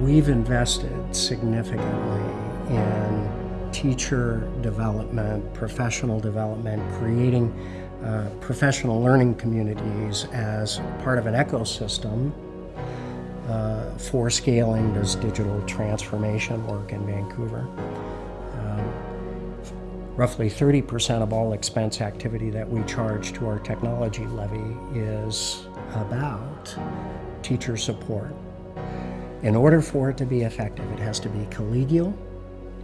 We've invested significantly in teacher development, professional development, creating uh, professional learning communities as part of an ecosystem uh, for scaling this digital transformation work in Vancouver. Um, roughly 30% of all expense activity that we charge to our technology levy is about teacher support. In order for it to be effective, it has to be collegial,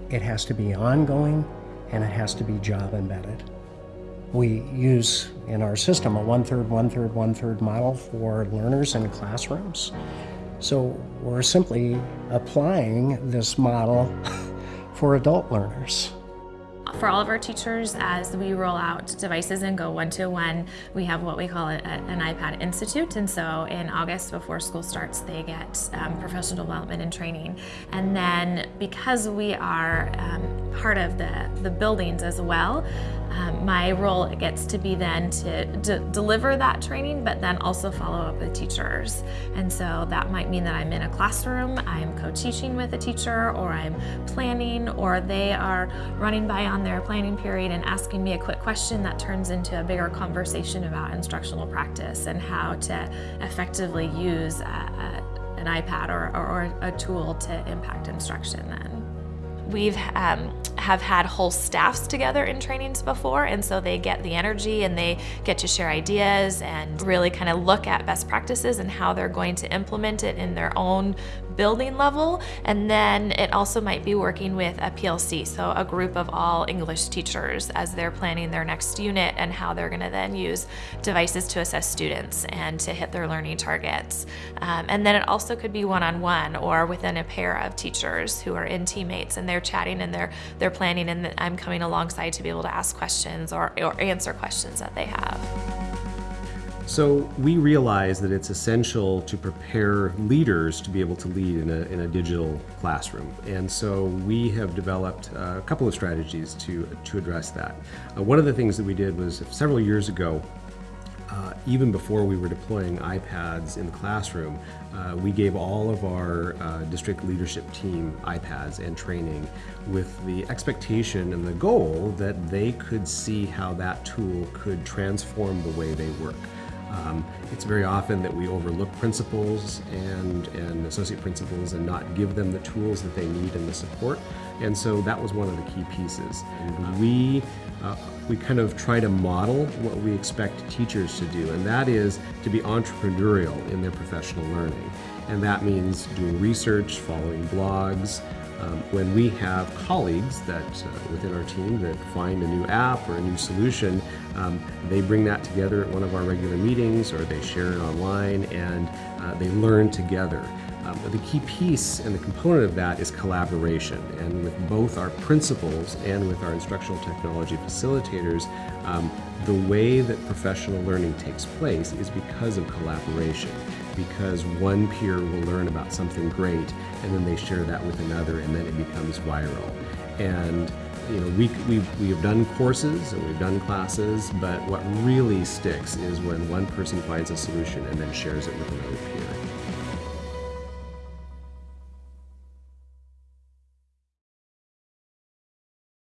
it has to be ongoing, and it has to be job embedded. We use in our system a one-third, one-third, one-third model for learners in classrooms. So we're simply applying this model for adult learners. For all of our teachers, as we roll out devices and go one-to-one, we have what we call an iPad Institute. And so in August, before school starts, they get um, professional development and training. And then because we are um, part of the, the buildings as well, um, my role gets to be then to deliver that training, but then also follow up with teachers. And so that might mean that I'm in a classroom, I'm co-teaching with a teacher, or I'm planning, or they are running by on their planning period and asking me a quick question that turns into a bigger conversation about instructional practice and how to effectively use a, a, an iPad or, or, or a tool to impact instruction then. We've um, have had whole staffs together in trainings before and so they get the energy and they get to share ideas and really kind of look at best practices and how they're going to implement it in their own building level and then it also might be working with a PLC so a group of all English teachers as they're planning their next unit and how they're going to then use devices to assess students and to hit their learning targets um, and then it also could be one-on-one -on -one or within a pair of teachers who are in teammates and they're chatting and they're they're planning and I'm coming alongside to be able to ask questions or, or answer questions that they have. So we realize that it's essential to prepare leaders to be able to lead in a, in a digital classroom. And so we have developed a couple of strategies to, to address that. Uh, one of the things that we did was several years ago, uh, even before we were deploying iPads in the classroom, uh, we gave all of our uh, district leadership team iPads and training with the expectation and the goal that they could see how that tool could transform the way they work. Um, it's very often that we overlook principals and, and associate principals and not give them the tools that they need and the support. And so that was one of the key pieces. And we, uh, we kind of try to model what we expect teachers to do, and that is to be entrepreneurial in their professional learning. And that means doing research, following blogs, um, when we have colleagues that uh, within our team that find a new app or a new solution, um, they bring that together at one of our regular meetings or they share it online and uh, they learn together. Um, the key piece and the component of that is collaboration. And with both our principals and with our instructional technology facilitators, um, the way that professional learning takes place is because of collaboration because one peer will learn about something great and then they share that with another and then it becomes viral. And you know, we, we, we have done courses and we've done classes, but what really sticks is when one person finds a solution and then shares it with another peer.